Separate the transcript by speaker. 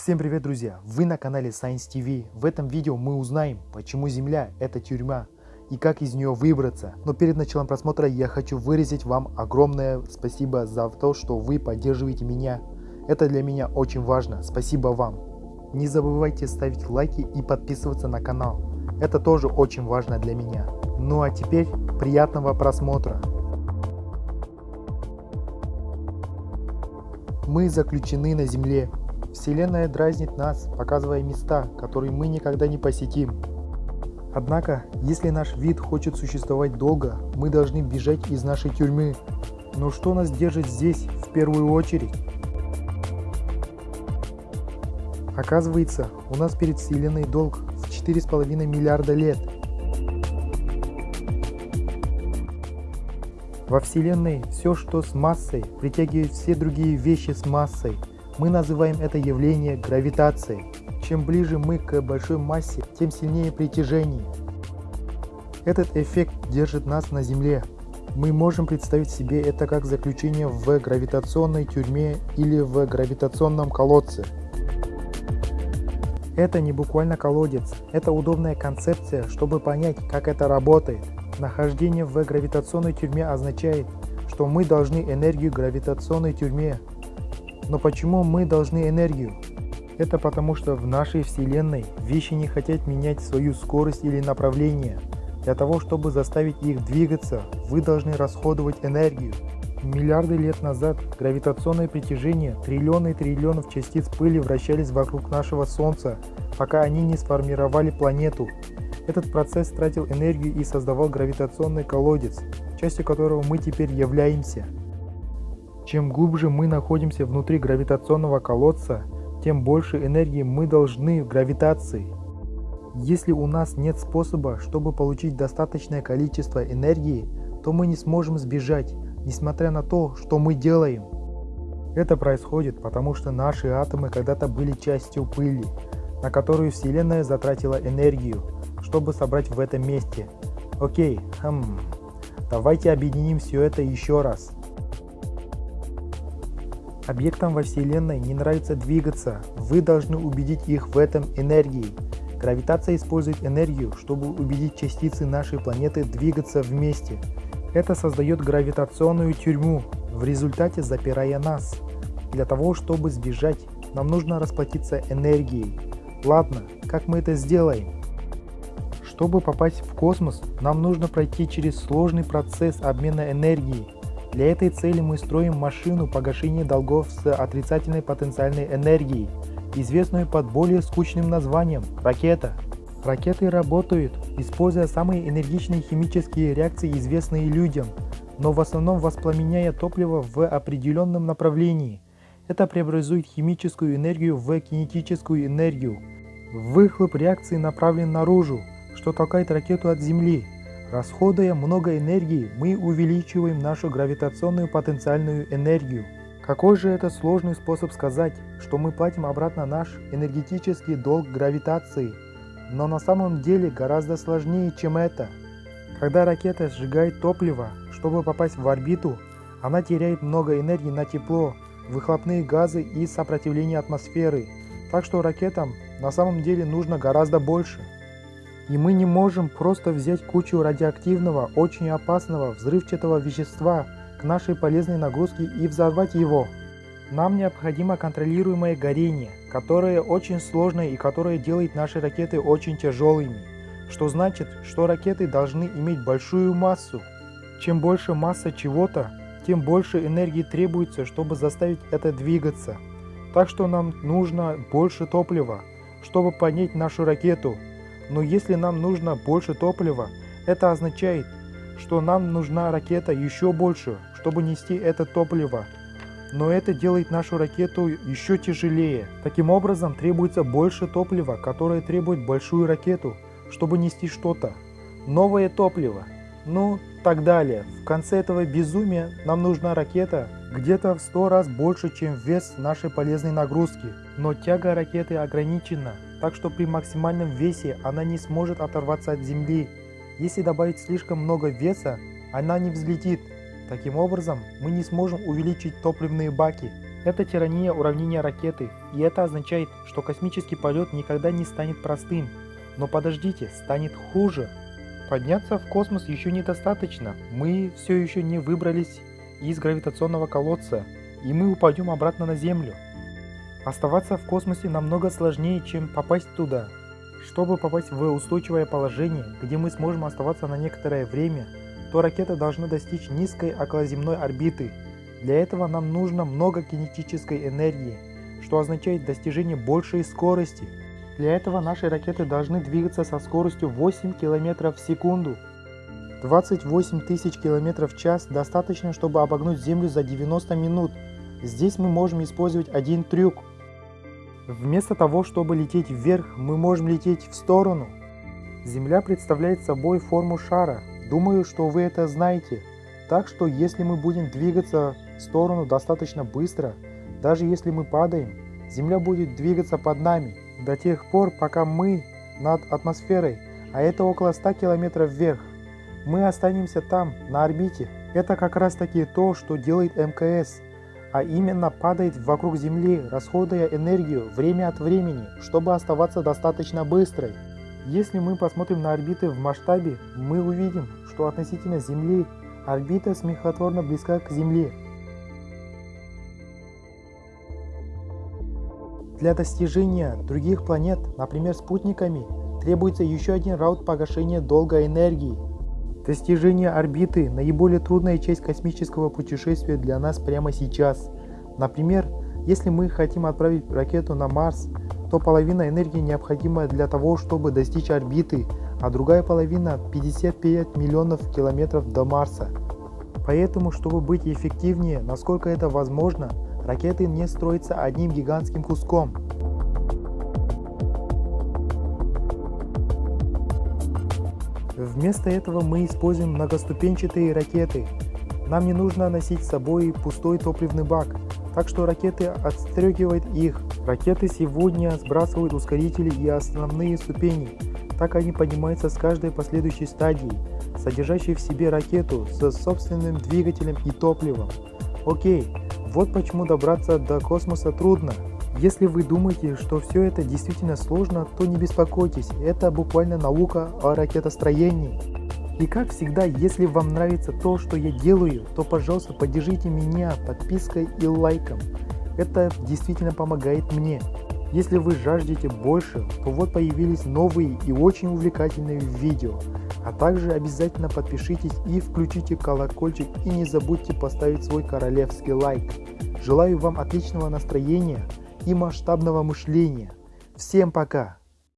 Speaker 1: Всем привет, друзья! Вы на канале Science TV. В этом видео мы узнаем, почему Земля – это тюрьма и как из нее выбраться. Но перед началом просмотра я хочу выразить вам огромное спасибо за то, что вы поддерживаете меня. Это для меня очень важно. Спасибо вам. Не забывайте ставить лайки и подписываться на канал. Это тоже очень важно для меня. Ну а теперь приятного просмотра. Мы заключены на Земле. Вселенная дразнит нас, показывая места, которые мы никогда не посетим. Однако, если наш вид хочет существовать долго, мы должны бежать из нашей тюрьмы. Но что нас держит здесь в первую очередь? Оказывается, у нас перед Вселенной долг в 4,5 миллиарда лет. Во Вселенной все, что с массой, притягивает все другие вещи с массой. Мы называем это явление гравитацией. Чем ближе мы к большой массе, тем сильнее притяжение. Этот эффект держит нас на Земле. Мы можем представить себе это как заключение в гравитационной тюрьме или в гравитационном колодце. Это не буквально колодец, это удобная концепция, чтобы понять, как это работает. Нахождение в гравитационной тюрьме означает, что мы должны энергию гравитационной тюрьме. Но почему мы должны энергию? Это потому что в нашей Вселенной вещи не хотят менять свою скорость или направление. Для того, чтобы заставить их двигаться, вы должны расходовать энергию. Миллиарды лет назад гравитационное притяжение триллионы и триллионов частиц пыли вращались вокруг нашего Солнца, пока они не сформировали планету. Этот процесс тратил энергию и создавал гравитационный колодец, частью которого мы теперь являемся. Чем глубже мы находимся внутри гравитационного колодца, тем больше энергии мы должны в гравитации. Если у нас нет способа, чтобы получить достаточное количество энергии, то мы не сможем сбежать, несмотря на то, что мы делаем. Это происходит, потому что наши атомы когда-то были частью пыли, на которую Вселенная затратила энергию, чтобы собрать в этом месте. Окей, хм, давайте объединим все это еще раз. Объектам во Вселенной не нравится двигаться, вы должны убедить их в этом энергией. Гравитация использует энергию, чтобы убедить частицы нашей планеты двигаться вместе. Это создает гравитационную тюрьму, в результате запирая нас. Для того, чтобы сбежать, нам нужно расплатиться энергией. Ладно, как мы это сделаем? Чтобы попасть в космос, нам нужно пройти через сложный процесс обмена энергией. Для этой цели мы строим машину погашения долгов с отрицательной потенциальной энергией, известную под более скучным названием – ракета. Ракеты работают, используя самые энергичные химические реакции, известные людям, но в основном воспламеняя топливо в определенном направлении. Это преобразует химическую энергию в кинетическую энергию. Выхлоп реакции направлен наружу, что толкает ракету от Земли. Расходуя много энергии, мы увеличиваем нашу гравитационную потенциальную энергию. Какой же это сложный способ сказать, что мы платим обратно наш энергетический долг гравитации – но на самом деле гораздо сложнее, чем это. Когда ракета сжигает топливо, чтобы попасть в орбиту, она теряет много энергии на тепло, выхлопные газы и сопротивление атмосферы, так что ракетам на самом деле нужно гораздо больше. И мы не можем просто взять кучу радиоактивного, очень опасного взрывчатого вещества к нашей полезной нагрузке и взорвать его. Нам необходимо контролируемое горение, которое очень сложное и которое делает наши ракеты очень тяжелыми. Что значит, что ракеты должны иметь большую массу. Чем больше масса чего-то, тем больше энергии требуется, чтобы заставить это двигаться. Так что нам нужно больше топлива, чтобы поднять нашу ракету. Но если нам нужно больше топлива, это означает, что нам нужна ракета еще больше, чтобы нести это топливо но это делает нашу ракету еще тяжелее. Таким образом требуется больше топлива, которое требует большую ракету, чтобы нести что-то. Новое топливо. Ну, так далее. В конце этого безумия нам нужна ракета где-то в 100 раз больше, чем вес нашей полезной нагрузки. Но тяга ракеты ограничена, так что при максимальном весе она не сможет оторваться от Земли. Если добавить слишком много веса, она не взлетит Таким образом, мы не сможем увеличить топливные баки. Это тирания уравнения ракеты, и это означает, что космический полет никогда не станет простым. Но подождите, станет хуже. Подняться в космос еще недостаточно, мы все еще не выбрались из гравитационного колодца, и мы упадем обратно на Землю. Оставаться в космосе намного сложнее, чем попасть туда. Чтобы попасть в устойчивое положение, где мы сможем оставаться на некоторое время, то ракета должна достичь низкой околоземной орбиты. Для этого нам нужно много кинетической энергии, что означает достижение большей скорости. Для этого наши ракеты должны двигаться со скоростью 8 км в секунду. 28 тысяч км в час достаточно, чтобы обогнуть Землю за 90 минут. Здесь мы можем использовать один трюк. Вместо того, чтобы лететь вверх, мы можем лететь в сторону. Земля представляет собой форму шара. Думаю, что вы это знаете. Так что если мы будем двигаться в сторону достаточно быстро, даже если мы падаем, Земля будет двигаться под нами до тех пор, пока мы над атмосферой, а это около 100 километров вверх. Мы останемся там, на орбите. Это как раз таки то, что делает МКС, а именно падает вокруг Земли, расходуя энергию время от времени, чтобы оставаться достаточно быстрой. Если мы посмотрим на орбиты в масштабе, мы увидим, что относительно Земли орбита смехотворно близка к Земле. Для достижения других планет, например спутниками, требуется еще один раунд погашения долга энергии. Достижение орбиты – наиболее трудная часть космического путешествия для нас прямо сейчас. Например, если мы хотим отправить ракету на Марс, то половина энергии необходима для того, чтобы достичь орбиты, а другая половина – 55 миллионов километров до Марса. Поэтому, чтобы быть эффективнее, насколько это возможно, ракеты не строятся одним гигантским куском. Вместо этого мы используем многоступенчатые ракеты. Нам не нужно носить с собой пустой топливный бак, так что ракеты отстрегивают их. Ракеты сегодня сбрасывают ускорители и основные ступени, так они поднимаются с каждой последующей стадии, содержащей в себе ракету с собственным двигателем и топливом. Окей, вот почему добраться до космоса трудно. Если вы думаете, что все это действительно сложно, то не беспокойтесь, это буквально наука о ракетостроении. И как всегда, если вам нравится то, что я делаю, то пожалуйста поддержите меня подпиской и лайком. Это действительно помогает мне. Если вы жаждете больше, то вот появились новые и очень увлекательные видео. А также обязательно подпишитесь и включите колокольчик и не забудьте поставить свой королевский лайк. Желаю вам отличного настроения и масштабного мышления. Всем пока!